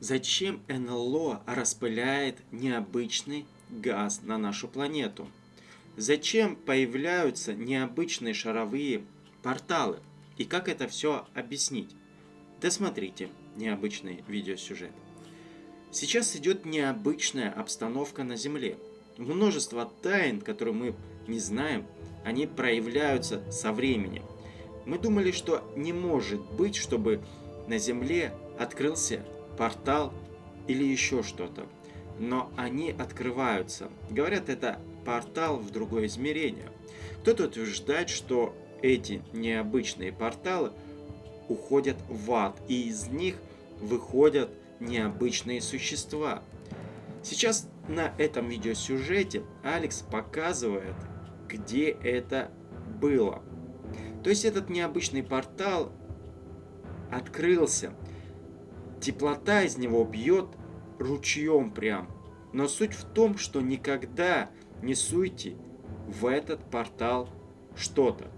Зачем НЛО распыляет необычный газ на нашу планету? Зачем появляются необычные шаровые порталы? И как это все объяснить? Досмотрите необычный видеосюжет. Сейчас идет необычная обстановка на Земле. Множество тайн, которые мы не знаем, они проявляются со временем. Мы думали, что не может быть, чтобы на Земле открылся портал или еще что-то. Но они открываются. Говорят, это портал в другое измерение. Кто-то утверждает, что эти необычные порталы уходят в ад, и из них выходят необычные существа. Сейчас на этом видеосюжете Алекс показывает, где это было. То есть этот необычный портал открылся. Теплота из него бьет ручьем прям. Но суть в том, что никогда не суйте в этот портал что-то.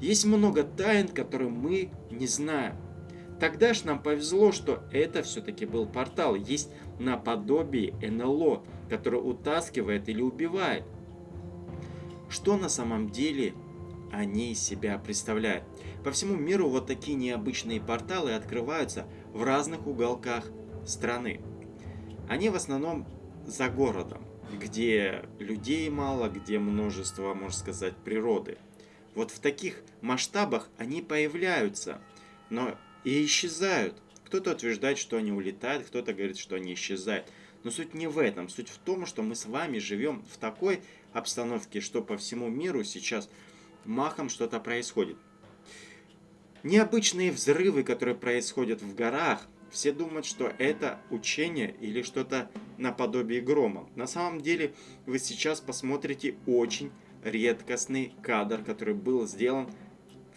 Есть много тайн, которые мы не знаем. Тогда ж нам повезло, что это все-таки был портал. Есть наподобие НЛО, который утаскивает или убивает. Что на самом деле они из себя представляют? По всему миру вот такие необычные порталы открываются в разных уголках страны. Они в основном за городом, где людей мало, где множество, можно сказать, природы. Вот в таких масштабах они появляются, но и исчезают. Кто-то утверждает, что они улетают, кто-то говорит, что они исчезают. Но суть не в этом. Суть в том, что мы с вами живем в такой обстановке, что по всему миру сейчас махом что-то происходит. Необычные взрывы, которые происходят в горах, все думают, что это учение или что-то наподобие грома. На самом деле вы сейчас посмотрите очень редкостный кадр, который был сделан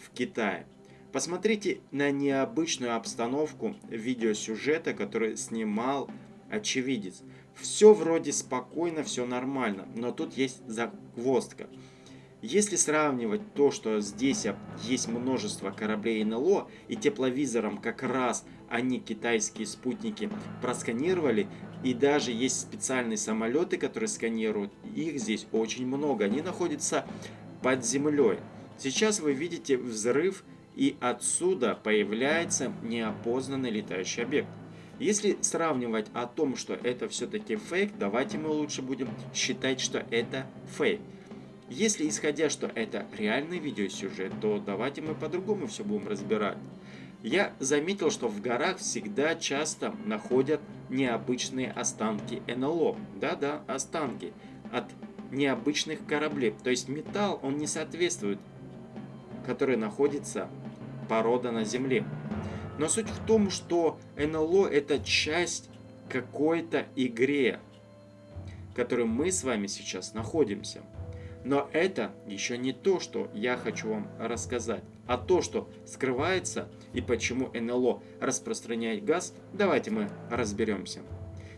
в Китае. Посмотрите на необычную обстановку видеосюжета, который снимал очевидец. Все вроде спокойно, все нормально, но тут есть загвоздка. Если сравнивать то, что здесь есть множество кораблей НЛО, и тепловизором как раз они китайские спутники просканировали, и даже есть специальные самолеты, которые сканируют, их здесь очень много, они находятся под землей. Сейчас вы видите взрыв и отсюда появляется неопознанный летающий объект. Если сравнивать о том, что это все-таки фейк, давайте мы лучше будем считать, что это фейк. Если исходя, что это реальный видеосюжет, то давайте мы по-другому все будем разбирать. Я заметил, что в горах всегда часто находят необычные останки НЛО. Да-да, останки от необычных кораблей. То есть металл, он не соответствует, который находится порода на Земле. Но суть в том, что НЛО это часть какой-то игре, в которой мы с вами сейчас находимся. Но это еще не то, что я хочу вам рассказать, а то, что скрывается и почему НЛО распространяет газ, давайте мы разберемся.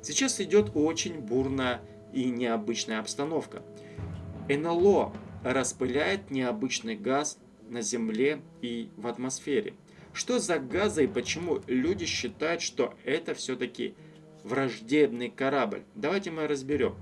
Сейчас идет очень бурная и необычная обстановка. НЛО распыляет необычный газ на Земле и в атмосфере. Что за газы и почему люди считают, что это все-таки враждебный корабль? Давайте мы разберем.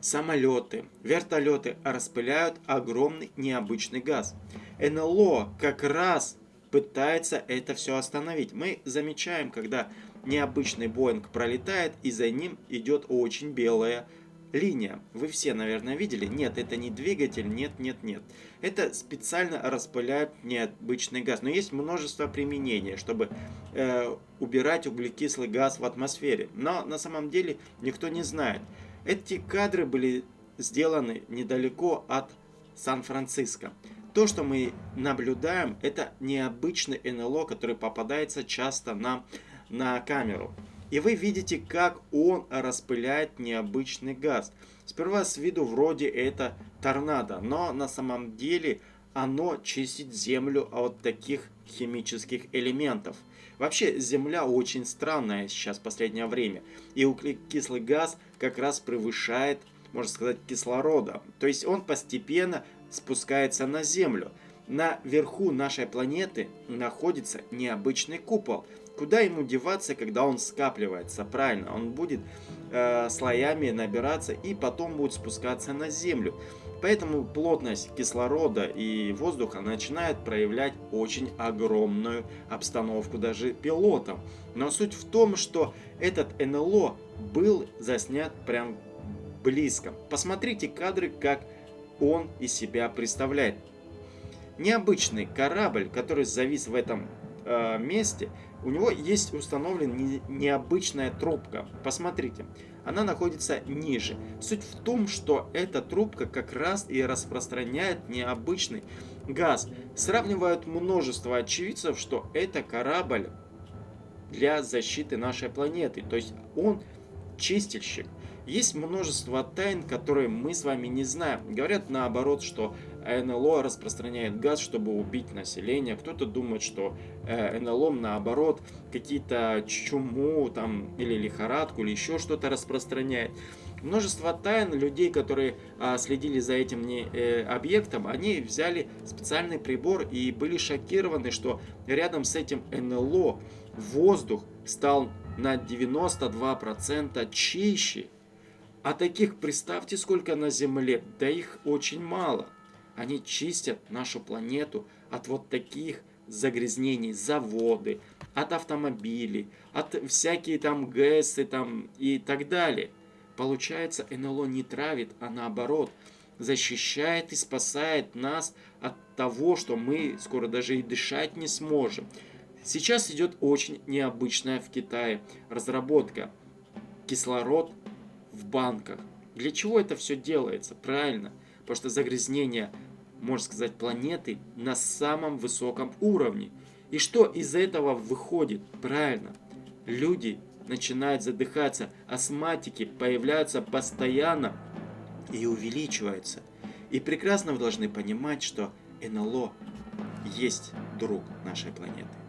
Самолеты, вертолеты распыляют огромный необычный газ. НЛО как раз пытается это все остановить. Мы замечаем, когда необычный Боинг пролетает, и за ним идет очень белая линия. Вы все, наверное, видели? Нет, это не двигатель, нет, нет, нет. Это специально распыляют необычный газ. Но есть множество применений, чтобы э, убирать углекислый газ в атмосфере. Но на самом деле никто не знает. Эти кадры были сделаны недалеко от Сан-Франциско. То, что мы наблюдаем, это необычный НЛО, который попадается часто нам на камеру. И вы видите, как он распыляет необычный газ. Сперва с виду вроде это торнадо, но на самом деле оно чистит землю от таких химических элементов. Вообще Земля очень странная сейчас в последнее время. И углекислый газ как раз превышает, можно сказать, кислорода. То есть он постепенно спускается на Землю. На верху нашей планеты находится необычный купол. Куда ему деваться, когда он скапливается? Правильно, он будет э, слоями набираться и потом будет спускаться на Землю. Поэтому плотность кислорода и воздуха начинает проявлять очень огромную обстановку даже пилотам. Но суть в том, что этот НЛО был заснят прям близко. Посмотрите кадры, как он из себя представляет. Необычный корабль, который завис в этом э, месте, у него есть установлена не, необычная трубка. Посмотрите, она находится ниже. Суть в том, что эта трубка как раз и распространяет необычный газ. Сравнивают множество очевидцев, что это корабль для защиты нашей планеты. То есть он чистильщик. Есть множество тайн, которые мы с вами не знаем. Говорят наоборот, что НЛО распространяет газ, чтобы убить население. Кто-то думает, что э, НЛО наоборот какие-то чуму там или лихорадку или еще что-то распространяет. Множество тайн людей, которые а, следили за этим не, э, объектом, они взяли специальный прибор и были шокированы, что рядом с этим НЛО воздух стал на 92% чище. А таких, представьте, сколько на Земле, да их очень мало. Они чистят нашу планету от вот таких загрязнений, заводы, от автомобилей, от всякие там ГЭСы там и так далее. Получается, НЛО не травит, а наоборот, защищает и спасает нас от того, что мы скоро даже и дышать не сможем. Сейчас идет очень необычная в Китае разработка. Кислород в банках. Для чего это все делается? Правильно, потому что загрязнение, можно сказать, планеты на самом высоком уровне. И что из этого выходит? Правильно, люди начинают задыхаться, астматики появляются постоянно и увеличиваются. И прекрасно вы должны понимать, что НЛО есть друг нашей планеты.